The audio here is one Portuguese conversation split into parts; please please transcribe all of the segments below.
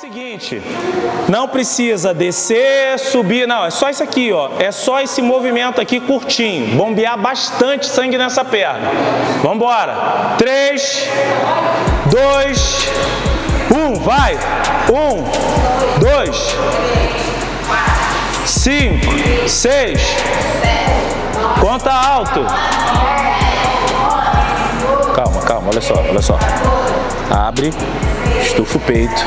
seguinte, não precisa descer, subir, não, é só isso aqui, ó. É só esse movimento aqui curtinho. Bombear bastante sangue nessa perna. Vamos embora. 3, 2, 1, vai. 1, 2, 5, 6. Conta alto. Calma, calma, olha só, olha só. Abre, estufa o peito,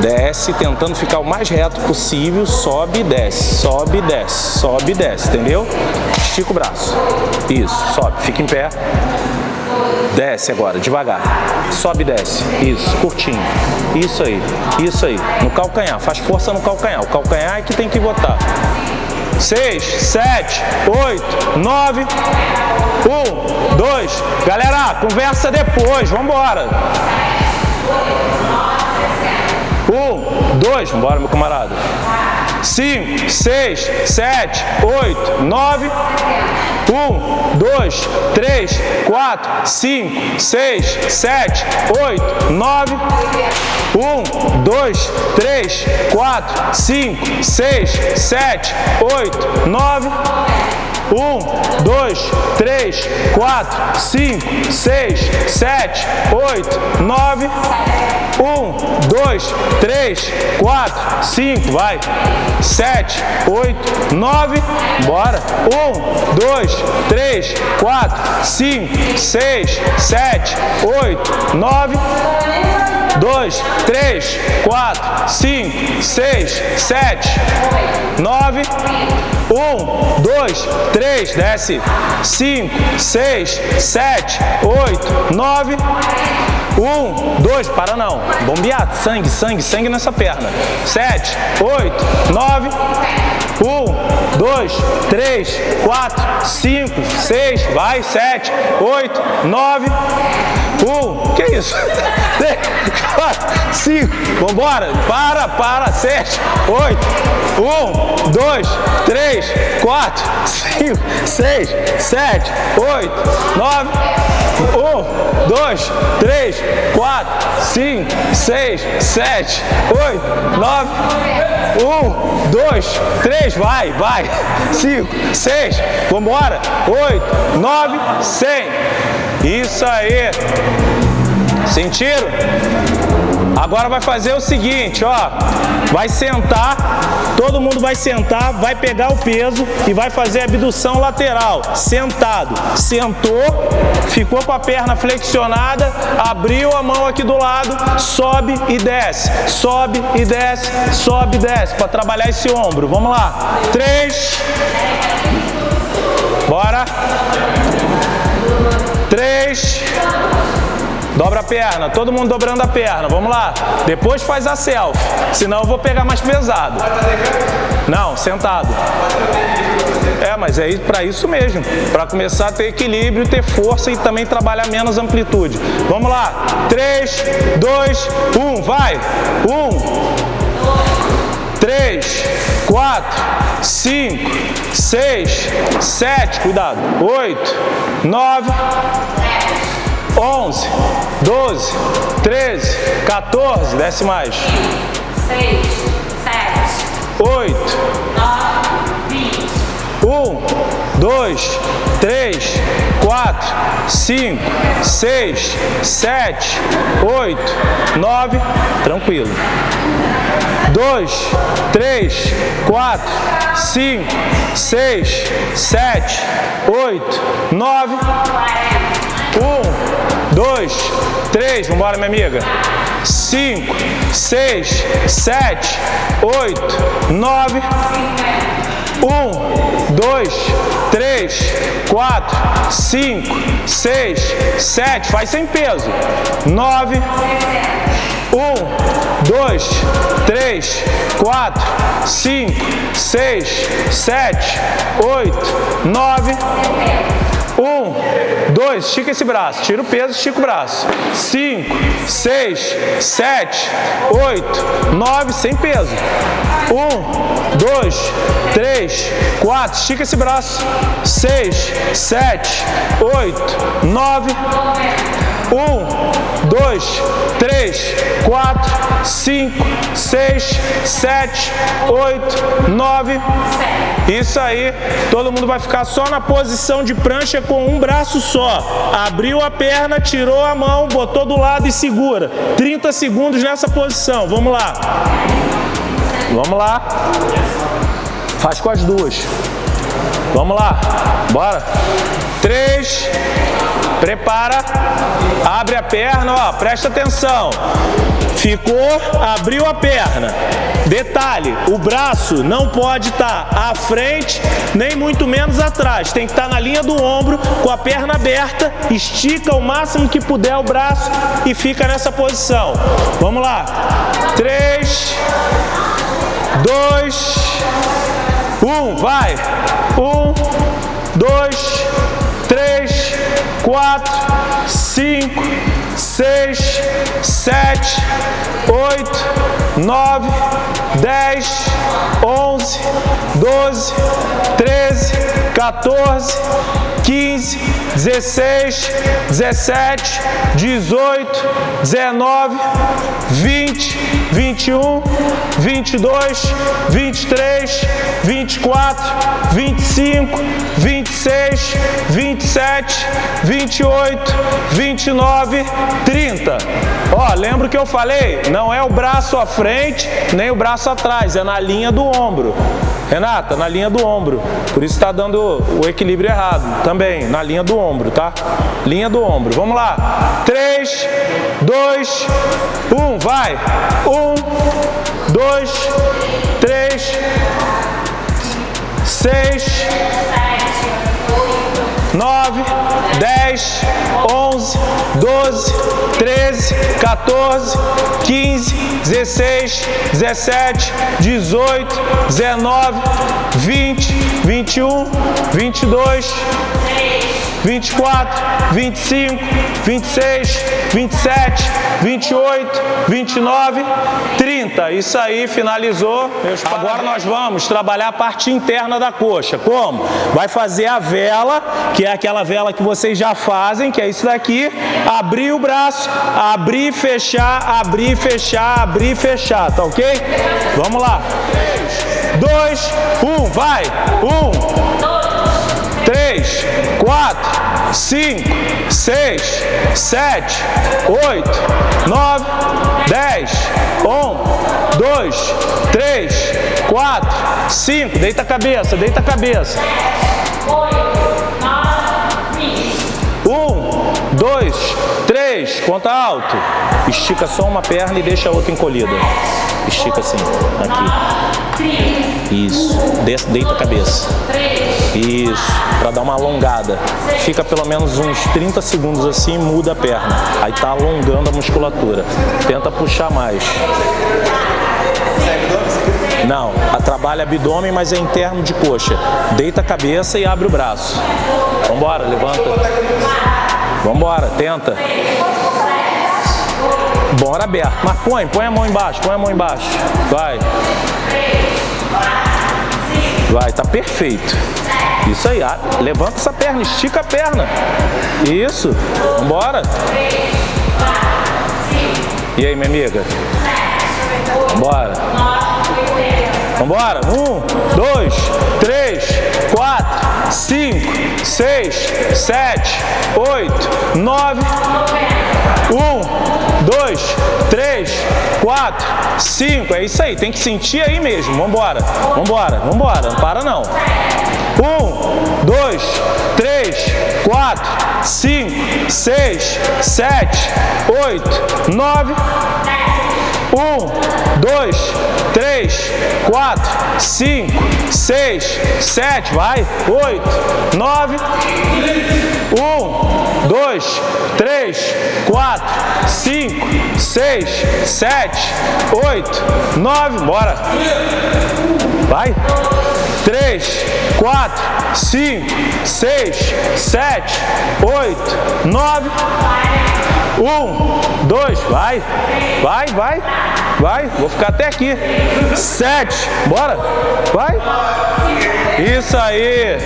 desce, tentando ficar o mais reto possível, sobe e desce, sobe e desce, sobe e desce, entendeu? Estica o braço. Isso, sobe, fica em pé. Desce agora, devagar. Sobe e desce. Isso, curtinho. Isso aí, isso aí. No calcanhar, faz força no calcanhar. O calcanhar é que tem que botar. 6, 7, 8, 9, 1, 2. Galera, conversa depois, vamos embora. Um, dois, bora meu camarada. Cinco, seis, sete, oito, nove. Um, dois, três, quatro, cinco, seis, sete, oito, nove. Um, dois, três, quatro, cinco, seis, sete, oito, nove. Um, dois, três, quatro, cinco, seis, sete, oito, nove. Um, dois, três, quatro, cinco, vai. Sete, oito, nove. Bora. Um, dois, três, quatro, cinco, seis, sete, oito, nove. Dois, três, quatro, cinco, seis, sete, nove. Um, dois, três, desce. Cinco, seis, sete, oito, nove. Um, dois, para não. Bombear, sangue, sangue, sangue nessa perna. Sete, oito, nove. Um, dois, três, quatro, cinco, seis, vai, sete, oito, nove. Um, que isso? Três, quatro, cinco, vambora, para, para, sete, oito, um, dois, três, quatro, cinco, seis, sete, oito, nove, um, dois, três, quatro, cinco, seis, sete, oito, nove, um, dois, três, vai, vai, cinco, seis, vambora, oito, nove, cem. Isso aí. Sentiram? Agora vai fazer o seguinte, ó. Vai sentar, todo mundo vai sentar, vai pegar o peso e vai fazer a abdução lateral, sentado. Sentou, ficou com a perna flexionada, abriu a mão aqui do lado, sobe e desce, sobe e desce, sobe e desce, para trabalhar esse ombro. Vamos lá. Três. Bora. Três. Dobra a perna, todo mundo dobrando a perna, vamos lá. Depois faz a selfie, senão eu vou pegar mais pesado. Não, sentado. É, mas é para isso mesmo, para começar a ter equilíbrio, ter força e também trabalhar menos amplitude. Vamos lá, 3, 2, 1, vai! 1, 3, 4, 5, 6, 7, cuidado, 8, 9, 11, 12, 13, 14, desce mais. 6, 7, 8, 9, 20. 1, 2, 3, 4, 5, 6, 7, 8, 9, tranquilo. 2, 3, 4, 5, 6, 7, 8, 9, 1, dois, três, vambora minha amiga, cinco, seis, sete, oito, nove, um, dois, três, quatro, cinco, seis, sete, faz sem peso, nove, um, dois, três, quatro, cinco, seis, sete, oito, nove, um, dois, estica esse braço, tira o peso, estica o braço. Cinco, seis, sete, oito, nove, sem peso. Um, dois, três, quatro, estica esse braço. Seis, sete, oito, nove, Um, dois, três, quatro, cinco, seis, sete, oito, nove. Isso aí. Todo mundo vai ficar só na posição de prancha com um braço só. Abriu a perna, tirou a mão, botou do lado e segura. 30 segundos nessa posição. Vamos lá. Vamos lá. Faz com as duas. Vamos lá. Bora. Três. Prepara. Abre a perna, ó. Presta atenção. Ficou, abriu a perna. Detalhe, o braço não pode estar tá à frente, nem muito menos atrás. Tem que estar tá na linha do ombro, com a perna aberta, estica o máximo que puder o braço e fica nessa posição. Vamos lá. Três, dois, um, vai. Um, dois, três, quatro, cinco, seis, sete, oito, nove, dez, onze, doze, treze, 14, 15, 16, 17, 18, 19, 20, 21, 22, 23, 24, 25, 26, 27, 28, 29, 30. Ó, lembra que eu falei? Não é o braço à frente, nem o braço atrás, é na linha do ombro. Renata, na linha do ombro. Por isso está dando o equilíbrio errado. Também, na linha do ombro, tá? Linha do ombro. Vamos lá. 3, 2, 1. Vai. 1, 2, 3, 6, 9, 10, 11, 12, 13, 14, 15, 16, 17, 18, 19, 20, 21, 22, 24, 25, 26, 27, 28, 29, 30. Isso aí, finalizou. Agora nós vamos trabalhar a parte interna da coxa. Como? Vai fazer a vela, que é aquela vela que vocês já fazem, que é isso daqui. Abrir o braço, abrir, fechar, abrir, fechar, abrir, fechar. Tá ok? Vamos lá. 2, 1, vai. 1, 3, 4, 5, 6, 7, 8, 9, 10, 1, 2, 3, 4, 5. Deita a cabeça, deita a cabeça. 1, 2, 3. Conta alto. Estica só uma perna e deixa a outra encolhida. Estica assim. Aqui. Isso. Deita a cabeça. Isso. Para dar uma alongada. Fica pelo menos uns 30 segundos assim e muda a perna. Aí tá alongando a musculatura. Tenta puxar mais. Não, trabalha abdômen, mas é interno de coxa. Deita a cabeça e abre o braço. Vambora, levanta. Vambora, tenta. Bora aberto. Mas põe, põe a mão embaixo, põe a mão embaixo. Vai. Vai, tá perfeito. Isso aí, ah, levanta essa perna, estica a perna. Isso, vambora. E aí, minha amiga? Vambora. Vambora. Um, dois, três, quatro, cinco, seis, sete, oito, nove. Um, dois, três, quatro, cinco. É isso aí, tem que sentir aí mesmo. Vambora, vambora, vambora. Não para não. Um, dois, três, quatro, cinco, seis, sete, oito, nove. Um, dois, três, quatro, cinco, seis, sete, vai, oito, nove, um, dois, três, quatro, cinco, seis, sete, oito, nove, bora, vai. Três, quatro, cinco, seis, sete, oito, nove. Um, dois, vai, vai, vai, vai. Vou ficar até aqui. Sete, bora, vai. Isso aí.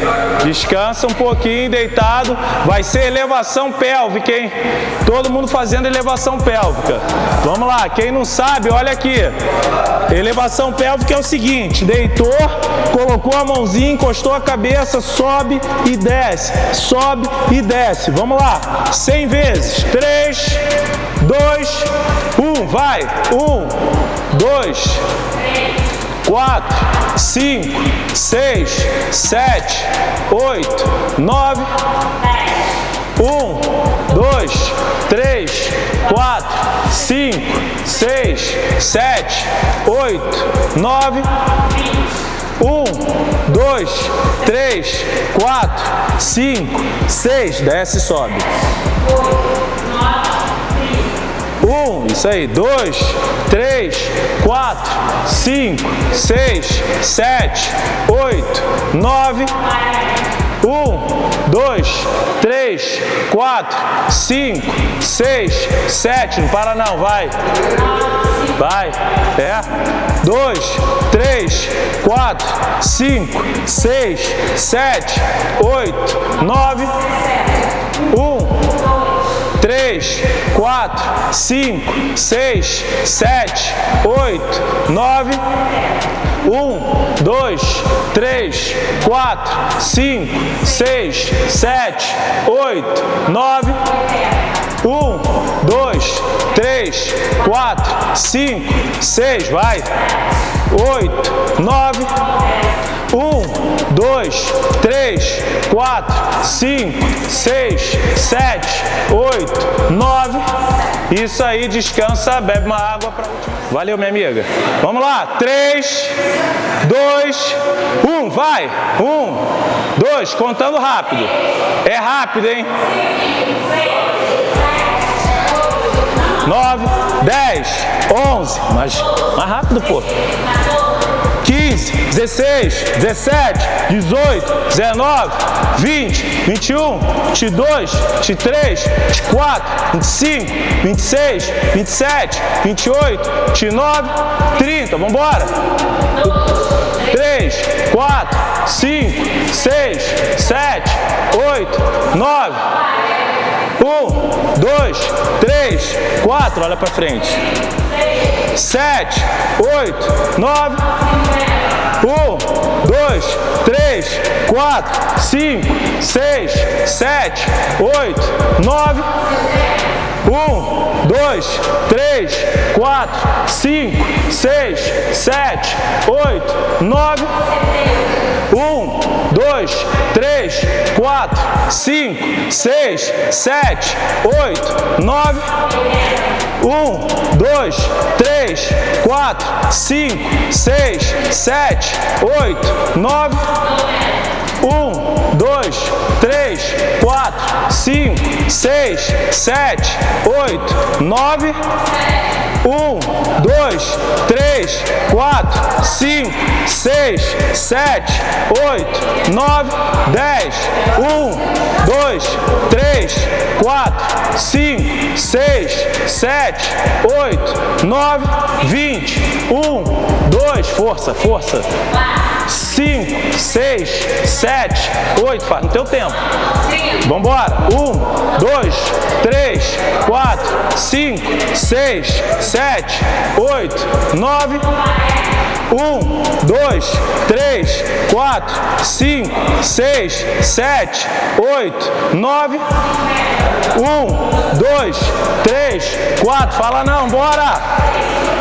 Descansa um pouquinho, deitado. Vai ser elevação pélvica, hein? Todo mundo fazendo elevação pélvica. Vamos lá. Quem não sabe, olha aqui. Elevação pélvica é o seguinte. Deitou, colocou a mãozinha, encostou a cabeça, sobe e desce. Sobe e desce. Vamos lá. 100 vezes. 3, 2, 1. Vai. 1, 2, 4, 5, 6, 7, 8, 9, 1, 2, 3, 4, 5, 6, 7, 8, 9, 1, 2, 3, 4, 5, 6, desce e sobe. Um, isso aí, dois, três, quatro, cinco, seis, sete, oito, nove. Um, dois, três, quatro, cinco, seis, sete. Não para não, vai. Vai. É. Dois, três, quatro, cinco, seis, sete, oito, nove. Um, 3, 4, 5, 6, 7, 8, 9, 1, 2, 3, 4, 5, 6, 7, 8, 9, 1, 2, 3, 4, 5, 6, vai, 8, 9, 1, 2, 3, 4, 5, 6, 7, 8, 9. Isso aí, descansa, bebe uma água última. Valeu, minha amiga. Vamos lá. 3, 2, 1. Vai. 1, 2. Contando rápido. É rápido, hein? 9, 10, 11. Mas mais rápido, pô. 15, 16, 17, 18, 19, 20, 21, 22, 23, 24, 25, 26, 27, 28, 29, 30. Vamos embora. 3, 4, 5, 6, 7, 8, 9. 1, 2, 3, 4. Olha para frente sete, oito, nove, um, dois, três, quatro, cinco, seis, sete, oito, nove, um, dois, três, quatro, cinco, seis, sete, oito, nove, um, dois, três, quatro, cinco, seis, sete, oito, nove, um, dois, três, quatro, cinco, seis, sete, oito, nove, um, dois, três, quatro, cinco, seis, sete, oito, nove, um, dois, três, quatro, cinco, seis, sete, oito, nove, dez. Um, dois, três, quatro, cinco, seis, sete, oito, nove, vinte. Um, dois, força, força. Cinco, seis, sete, oito. Faz no teu tempo. Vamos embora. Um, dois, três, quatro, cinco, seis, sete, oito, nove. Um, dois, três, quatro, cinco, seis, sete, oito, nove. Um, dois, três, quatro. Fala não, bora.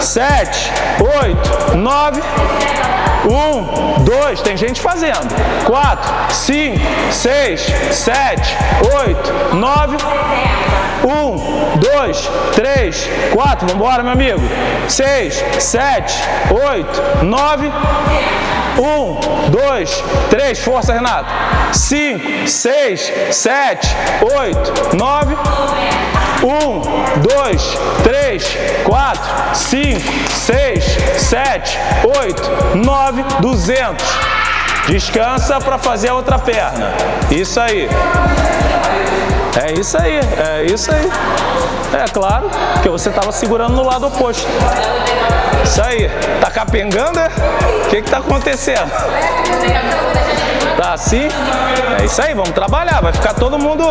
Sete, oito, nove. Um, dois, tem gente fazendo. Quatro, cinco, seis, sete, oito, nove. Um, dois, três, quatro. Vamos embora, meu amigo. Seis, sete, oito, nove. Um, dois, três. Força, Renato. Cinco, seis, sete, oito, nove. Um, dois, três, quatro, cinco, seis, sete, oito, nove, duzentos. Descansa para fazer a outra perna. Isso aí. É isso aí, é isso aí. É claro, porque você estava segurando no lado oposto. Isso aí. Tá capengando, é? O que que tá acontecendo? Tá assim? É isso aí, vamos trabalhar. Vai ficar todo mundo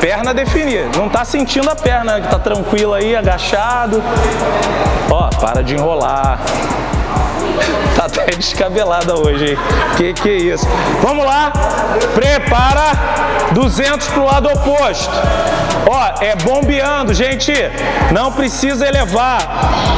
perna definida. Não tá sentindo a perna, tá tranquilo aí, agachado. Ó, para de enrolar. Tá até descabelada hoje, hein? Que que é isso? Vamos lá. Prepara 200 pro lado oposto. Ó, é bombeando, gente. Não precisa elevar.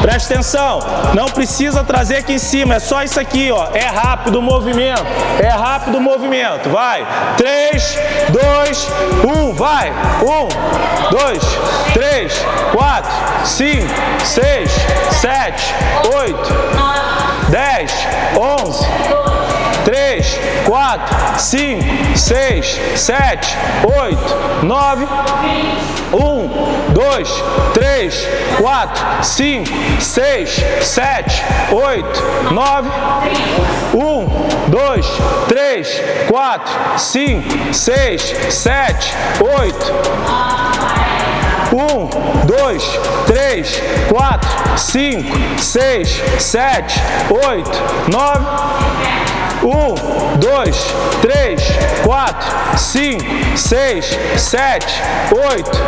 Presta atenção. Não precisa trazer aqui em cima. É só isso aqui, ó. É rápido o movimento. É rápido o movimento. Vai. 3, 2, 1. Vai. 1, 2, 3, 4, 5, 6, 7, 8, 10, 11, 3, 4, 5, 6, 7, 8, 9, 1, 2, 3, 4, 5, 6, 7, 8, 9, 1, 2, 3, 4, 5, 6, 7, 8, um, dois, três, quatro, cinco, seis, sete, oito, nove. Um, dois, três, quatro, cinco, seis, sete, oito.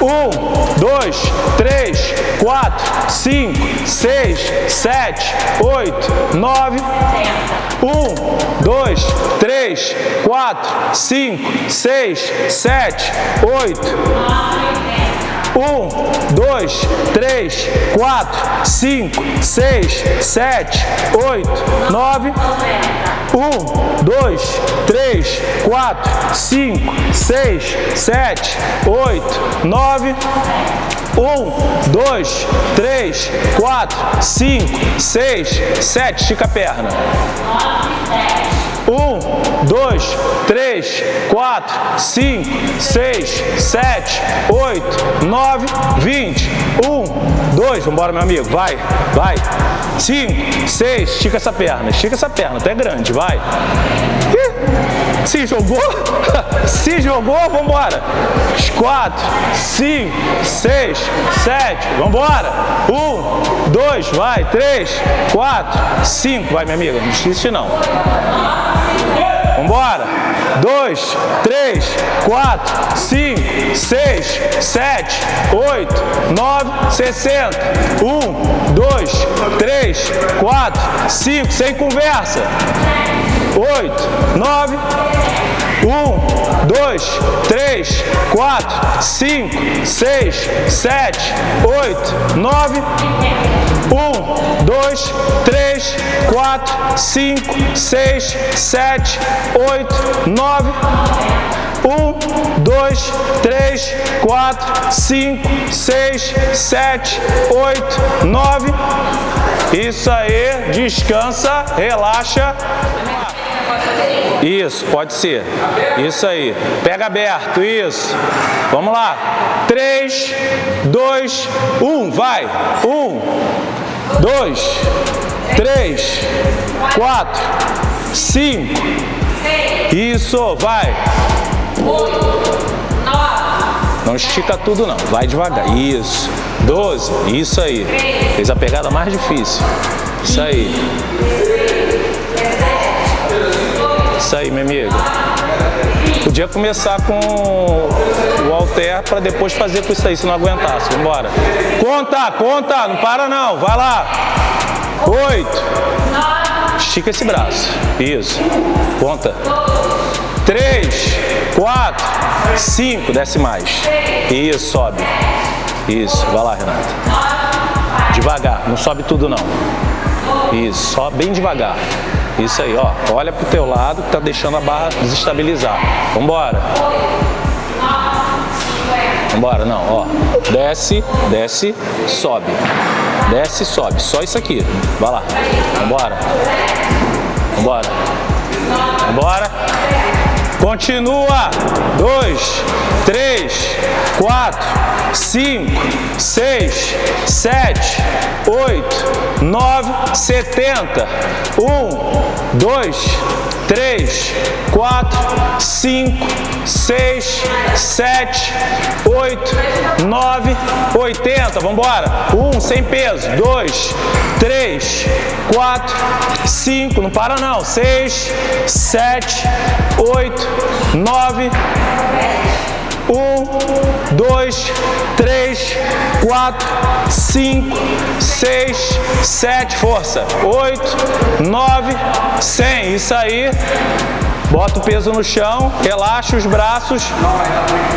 Um, dois, três, quatro, cinco, seis, sete, oito, nove. Um, dois, três, quatro, cinco, seis, sete, oito. Um, dois, três, quatro, cinco, seis, sete, oito, nove. Um, dois, três, quatro, cinco, seis, sete, oito, nove. Um, dois, três, quatro, cinco, seis, sete. Estica a perna. Um, dois, três, quatro, cinco, seis, sete, oito, nove, vinte. Um, dois, vambora, meu amigo, vai, vai. Cinco, seis, estica essa perna, estica essa perna, até grande, vai. Ih, se jogou? Se jogou, vambora. Quatro, cinco, seis, sete, vambora. Um, dois, vai, três, quatro, cinco, vai, minha amiga, não desiste não. Vambora. Dois, três, quatro, cinco, seis, sete, oito, nove, sessenta. Um, dois, três, quatro, cinco, sem conversa. Oito, nove, um, dois, três, quatro, cinco, seis, sete, oito, nove. Um, dois, três, quatro, cinco, seis, sete, oito, nove. Um, dois, três, quatro, cinco, seis, sete, oito, nove. Isso aí, descansa, relaxa. Isso, pode ser. Isso aí. Pega aberto, isso. Vamos lá. 3, 2, 1, vai. 1, 2, 3, 4, 5. Isso, vai. Não estica tudo não, vai devagar. Isso. 12, isso aí. Fez a pegada mais difícil. Isso aí. Isso aí, minha amiga. Podia começar com o halter para depois fazer com isso aí, se não aguentasse. Vambora. Conta, conta, não para não. Vai lá. Oito. Estica esse braço. Isso. Conta. Três, quatro, cinco. Desce mais. Isso, sobe. Isso. Vai lá, Renata. Devagar. Não sobe tudo, não. Isso. Bem devagar. Isso aí, ó. Olha pro teu lado que tá deixando a barra desestabilizar. Vambora. Vambora, não, ó. Desce, desce, sobe. Desce, sobe. Só isso aqui. Vai lá. Vambora. Vambora. Vambora. Continua. Dois, três, quatro, cinco, seis, sete, oito, nove, setenta. Um, dois, três, quatro, cinco, seis, sete, oito, nove, oitenta. Vamos embora. Um, sem peso. Dois, três, quatro, cinco. Não para não. Seis, sete, oito, nove. Um, dois, três, quatro, cinco, seis, sete, força. Oito, nove, cem. Isso aí. Bota o peso no chão, relaxa os braços.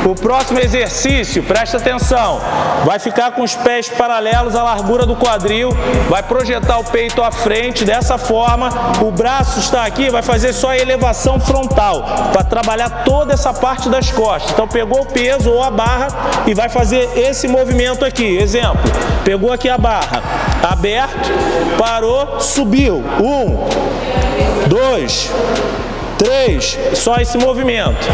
O próximo exercício, presta atenção, vai ficar com os pés paralelos à largura do quadril, vai projetar o peito à frente, dessa forma, o braço está aqui, vai fazer só a elevação frontal, para trabalhar toda essa parte das costas. Então pegou o peso ou a barra e vai fazer esse movimento aqui. Exemplo, pegou aqui a barra, aberto, parou, subiu. Um, dois, Três, só esse movimento.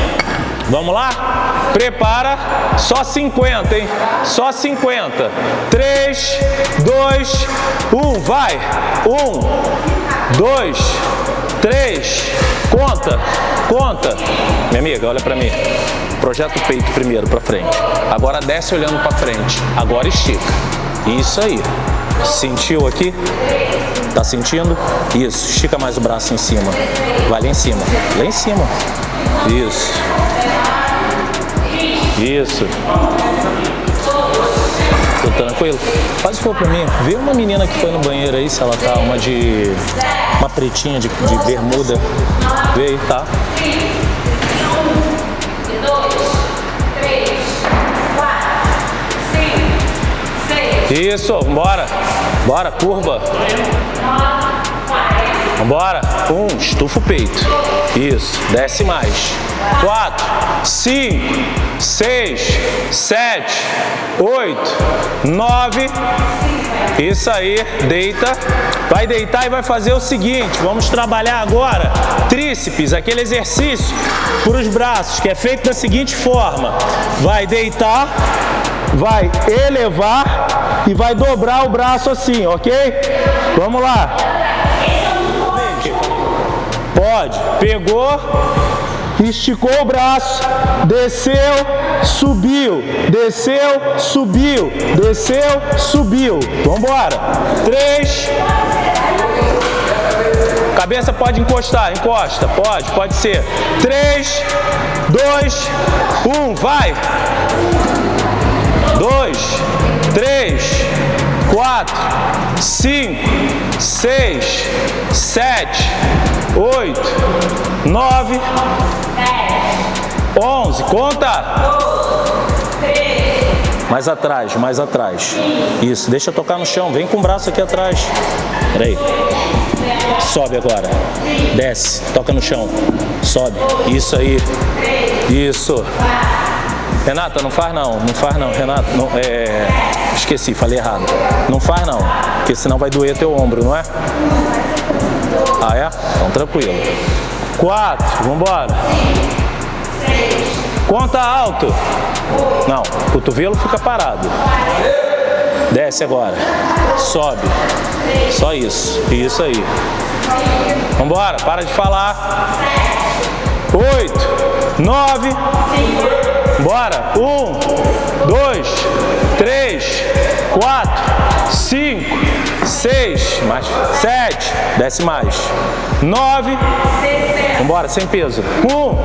Vamos lá? Prepara, só 50, hein? Só 50. 3, 2, 1, vai. 1, 2, 3, conta, conta. Minha amiga, olha pra mim. Projeta o peito primeiro pra frente. Agora desce olhando pra frente. Agora estica. Isso aí. Sentiu aqui? Tá sentindo? Isso. Estica mais o braço em cima. Vai lá em cima. Lá em cima. Isso. Isso. Tô tranquilo? Faz o for pra mim. Vê uma menina que foi no banheiro aí, se ela tá uma de... Uma pretinha de, de bermuda. Vê aí, tá? Isso, bora. Bora, curva. Vambora. Um, estufa o peito. Isso, desce mais. Quatro, cinco, seis, sete, oito, nove. Isso aí, deita. Vai deitar e vai fazer o seguinte, vamos trabalhar agora tríceps, aquele exercício para os braços, que é feito da seguinte forma. Vai deitar, vai elevar e vai dobrar o braço assim, ok? Vamos lá. Pode. Pegou, esticou o braço, desceu, subiu, desceu, subiu, desceu, subiu. Vamos embora. Três. Cabeça pode encostar, encosta, pode, pode ser. Três, dois, um, vai dois, três, quatro, cinco, seis, sete, oito, nove, onze. Conta! Mais atrás, mais atrás. Isso, deixa tocar no chão. Vem com o braço aqui atrás. Peraí. Sobe agora. Desce, toca no chão. Sobe. Isso aí. Isso. Renata, não faz não, não faz não, Renata, não, é... esqueci, falei errado. Não faz não, porque senão vai doer teu ombro, não é? Ah, é? Então tranquilo. Quatro, vambora. Conta alto. Não, cotovelo fica parado. Desce agora. Sobe. Só isso. Isso aí. Vambora, para de falar. Oito, nove, Bora. Um, dois, três, quatro, cinco, seis, mais sete, desce mais. Nove. Vambora, sem peso. Um,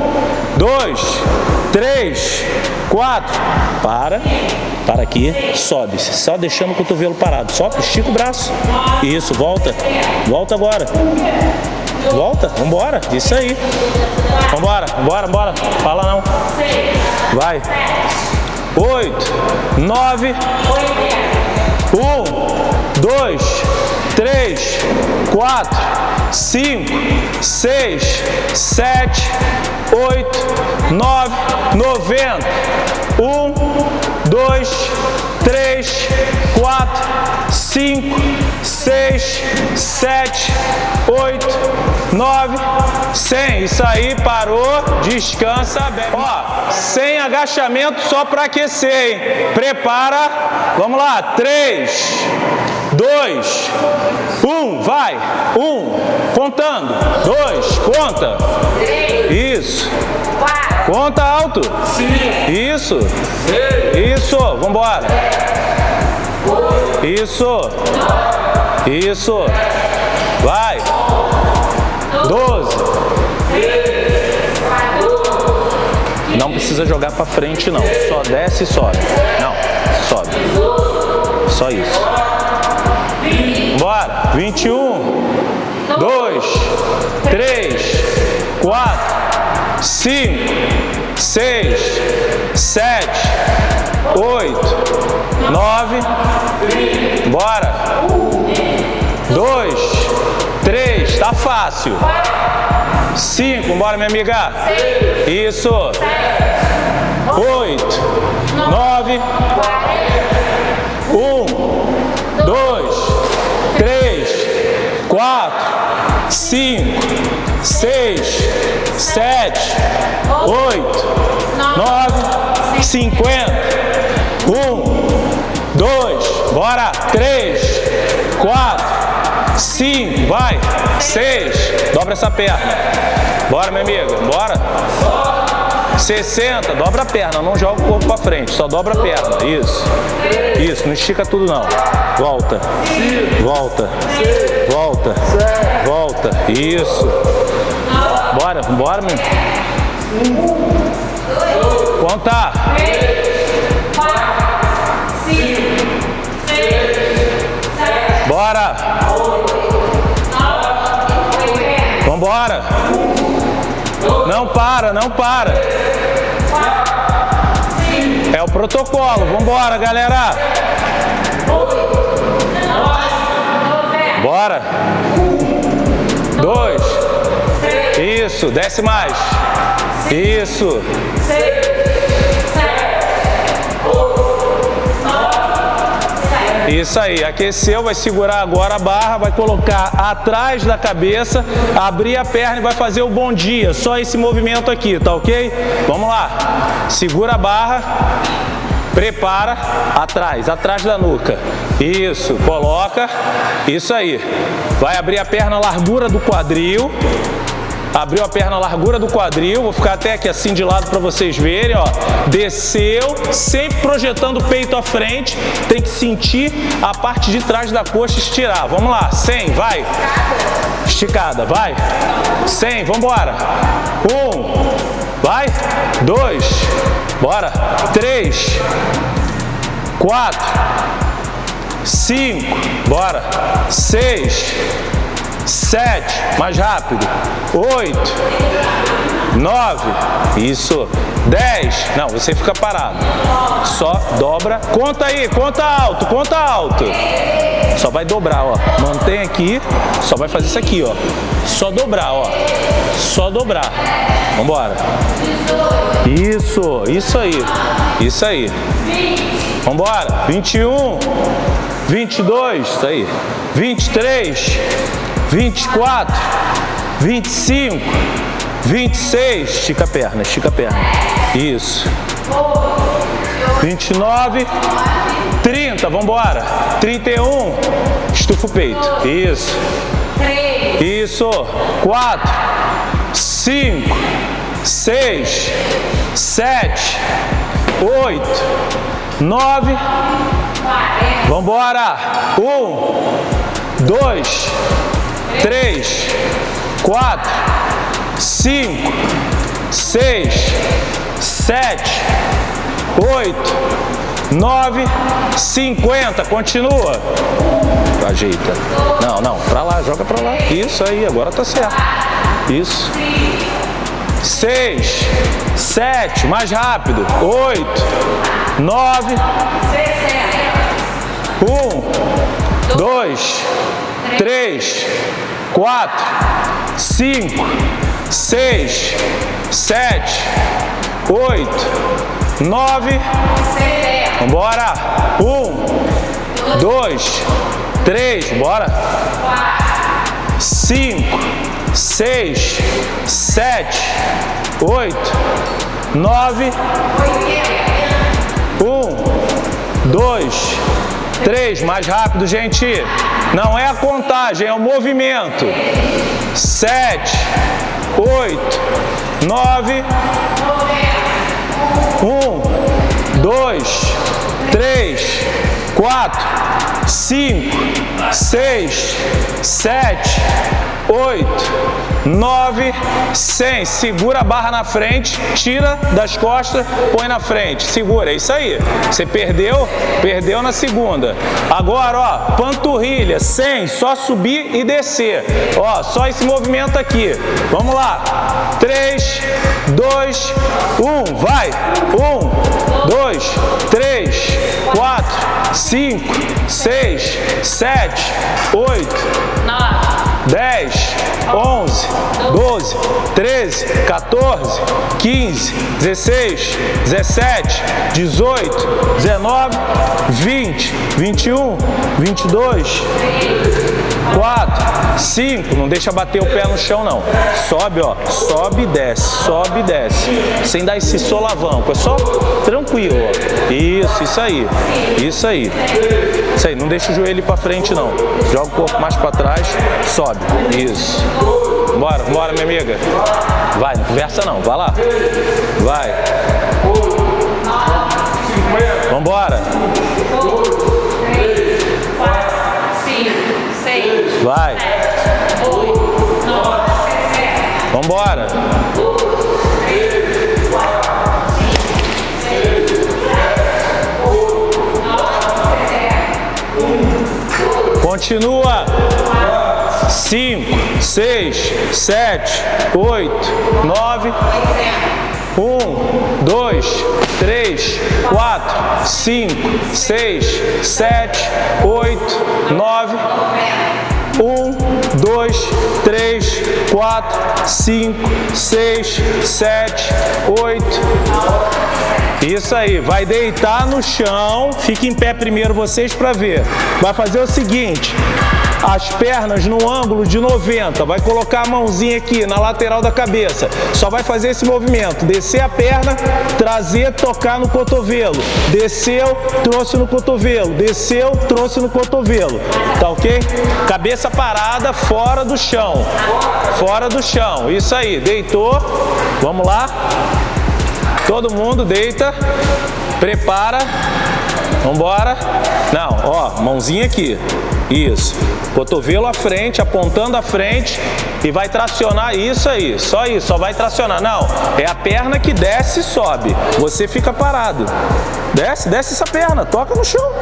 dois, três, quatro. Para. Para aqui. Sobe. Só deixando o cotovelo parado. Só estica o braço. Isso, volta. Volta agora. Volta, vambora, isso aí. Vambora, vambora, vambora. Fala não. Vai. Oito, nove, um, dois, três, quatro, cinco, seis, sete, oito, nove, noventa. Um, dois, três, quatro, cinco, seis, sete, oito, nove, cem. Isso aí, parou, descansa bem. Ó, sem agachamento só para aquecer, hein? Prepara, vamos lá, três, dois, um, vai, um, contando, dois, conta, isso, conta alto, isso, isso, vambora, isso, isso, vai, doze, não precisa jogar para frente não, só desce e sobe, não, sobe, só isso. Bora. 21, 2, 3, 4, 5, 6, 7, 8, 9. Bora. 2, 3, tá fácil. 5, bora minha amiga. Isso. 8, 9, 1, 2, três, quatro, cinco, seis, sete, oito, nove, cinquenta. Um, dois, bora, três, quatro, cinco, vai, seis, dobra essa perna. Bora, minha amiga, bora. 60, dobra a perna, não joga o corpo para frente, só dobra a perna. Isso. Isso, não estica tudo não. Volta. Volta. Volta. Volta. Isso. Bora, bora, meu. Conta. Bora. Vambora. Não para, não para. É o protocolo. Vambora, galera. Bora. Dois. Isso. Desce mais. Isso. Isso aí, aqueceu, vai segurar agora a barra, vai colocar atrás da cabeça, abrir a perna e vai fazer o bom dia. Só esse movimento aqui, tá ok? Vamos lá. Segura a barra, prepara, atrás, atrás da nuca. Isso, coloca, isso aí. Vai abrir a perna à largura do quadril, Abriu a perna à largura do quadril, vou ficar até aqui assim de lado para vocês verem, ó. Desceu, sempre projetando o peito à frente, tem que sentir a parte de trás da coxa estirar. Vamos lá, 100, vai. Esticada, vai. 100, vamos embora. Um, vai. Dois, bora. Três, quatro, cinco, bora. Seis, sete, mais rápido, oito, nove, isso, dez, não, você fica parado, só dobra, conta aí, conta alto, conta alto, só vai dobrar, ó, mantém aqui, só vai fazer isso aqui, ó, só dobrar, ó, só dobrar, vambora, isso, isso aí, isso aí, vambora, 21, 22, isso aí, 23, 24, 25, 26, estica a perna, estica a perna. Isso. 29, 30, vamos embora. 31, estufa o peito. Isso. Isso. 4, 5, 6, 7, 8, 9, embora. 1, 2, três, quatro, cinco, seis, sete, oito, nove, cinquenta. Continua. Ajeita. Não, não. Pra lá, joga pra lá. Isso aí, agora tá certo. Isso. Seis, sete, mais rápido. Oito, nove, um, dois, três, quatro, cinco, seis, sete, oito, nove. Vambora. Um, dois, três, bora. Cinco, seis, sete, oito, nove. Um, dois, três. Mais rápido, gente. Não é a contagem, é o movimento. Sete, oito, nove. Um, dois, três, quatro, cinco, seis, sete, oito, nove, cem. Segura a barra na frente, tira das costas, põe na frente. Segura, é isso aí. Você perdeu, perdeu na segunda. Agora, ó, panturrilha, cem, só subir e descer. Ó, só esse movimento aqui. Vamos lá. Três, dois, um, vai. Um, dois, três, quatro, cinco, seis, sete, oito, nove. 10, 11, 12, 13, 14, 15, 16, 17, 18, 19, 20, 21, 22, 4, 5, não deixa bater o pé no chão não. Sobe, ó, sobe e desce, sobe e desce. Sem dar esse solavanco, é só tranquilo, ó. Isso, isso aí, isso aí. Isso aí, não deixa o joelho para frente não. Joga o corpo mais para trás, sobe. Isso. Bora, bora minha amiga. Vai, não conversa não, vai lá. Vai. Vambora. Vai. Vambora. Continua. Cinco, seis, sete, oito, nove. Um, dois, três, quatro, cinco, seis, sete, oito, nove. Um, dois, três, quatro, cinco, seis, sete, oito. Isso aí, vai deitar no chão, fica em pé primeiro vocês para ver. Vai fazer o seguinte, as pernas no ângulo de 90, vai colocar a mãozinha aqui na lateral da cabeça, só vai fazer esse movimento, descer a perna, trazer, tocar no cotovelo, desceu, trouxe no cotovelo, desceu, trouxe no cotovelo, tá ok? Cabeça parada, fora do chão, fora do chão, isso aí, deitou, vamos lá, todo mundo deita, prepara, vambora, não, ó, mãozinha aqui, isso. Cotovelo à frente, apontando à frente e vai tracionar isso aí. Só isso, só vai tracionar. Não, é a perna que desce e sobe. Você fica parado. Desce, desce essa perna, toca no chão.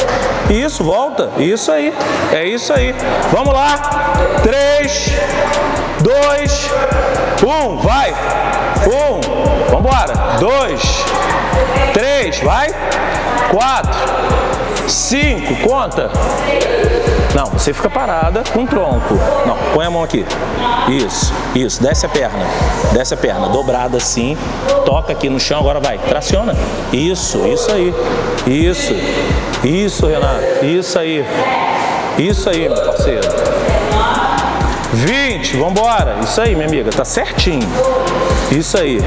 Isso, volta. Isso aí. É isso aí. Vamos lá. Três, dois, um, vai. Um, vambora. Dois, três, vai. Quatro, cinco, conta. Não, você fica parada com o tronco. Não, põe a mão aqui. Isso, isso. Desce a perna. Desce a perna. Dobrada assim. Toca aqui no chão. Agora vai. Traciona. Isso, isso aí. Isso. Isso, Renato. Isso aí. Isso aí, meu parceiro. 20. Vambora. Isso aí, minha amiga. Tá certinho. Isso aí.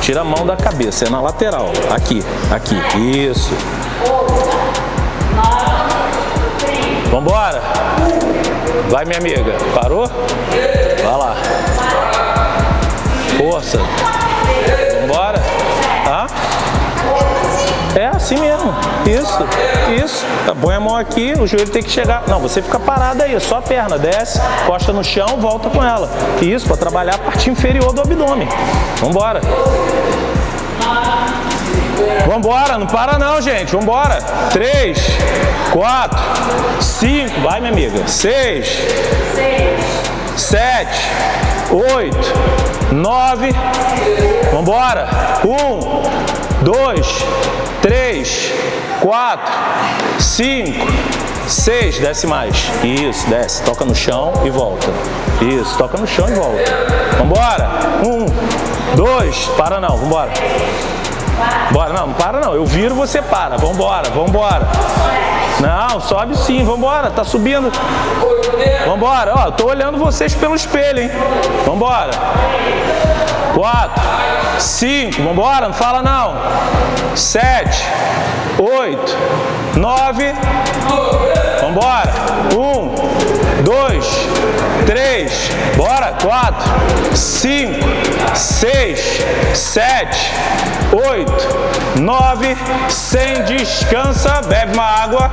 Tira a mão da cabeça. É na lateral. Aqui. Aqui. Isso. Vambora. Vai, minha amiga. Parou? Vai lá. Força. Vambora. É assim mesmo. Isso, isso. Põe a mão aqui, o joelho tem que chegar. Não, você fica parado aí, só a perna. Desce, costa no chão, volta com ela. Isso, para trabalhar a parte inferior do abdômen. Vambora. Vambora, não para não, gente. Vambora. Três, quatro, cinco, vai, minha amiga. Seis, sete, oito, nove. Vambora. Um, dois, três, quatro, cinco, seis, desce mais. Isso, desce. Toca no chão e volta. Isso, toca no chão e volta. Vambora. Um, dois, para não, vambora. Bora, não, não para não. Eu viro, você para. Vambora, vambora. Não, sobe sim, vambora, tá subindo. Vambora, ó, tô olhando vocês pelo espelho, hein. Vambora. Quatro, cinco, vambora, não fala não. Sete, oito, nove, vambora. Um, dois, três, bora, quatro, cinco, seis, sete, oito, nove, sem descansa, bebe uma água.